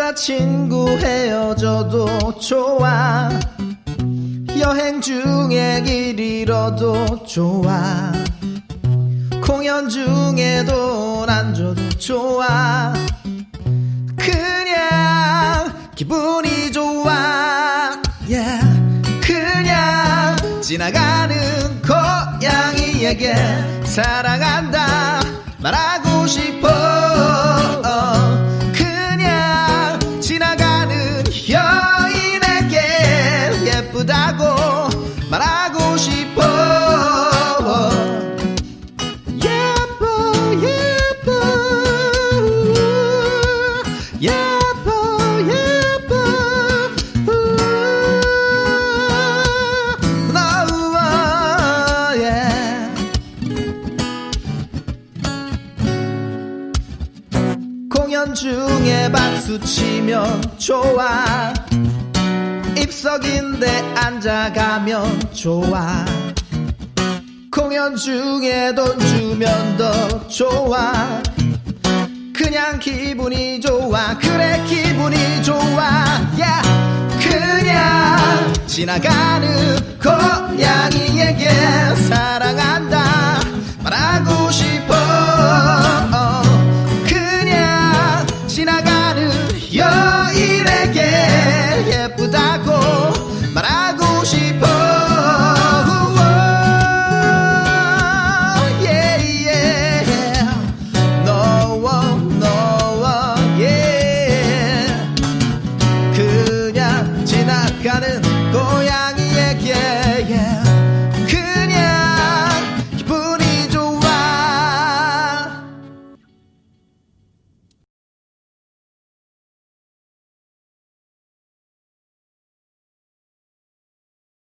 여자친구 헤어져도 좋아. 여행 중에 길 잃어도 좋아. 공연 중에 돈안 줘도 좋아. 그냥 기분이 좋아. Yeah. 그냥 지나가는 고양이에게 사랑한다 말하고 싶어 공연 중에 박수 치면 좋아. 입석인데 앉아가면 좋아. 공연 중에 돈 주면 더 좋아. 그냥 기분이 좋아. 그래 기분이 좋아. Yeah. 그냥 지나가는 고양이에게 사랑한다